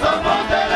Somos de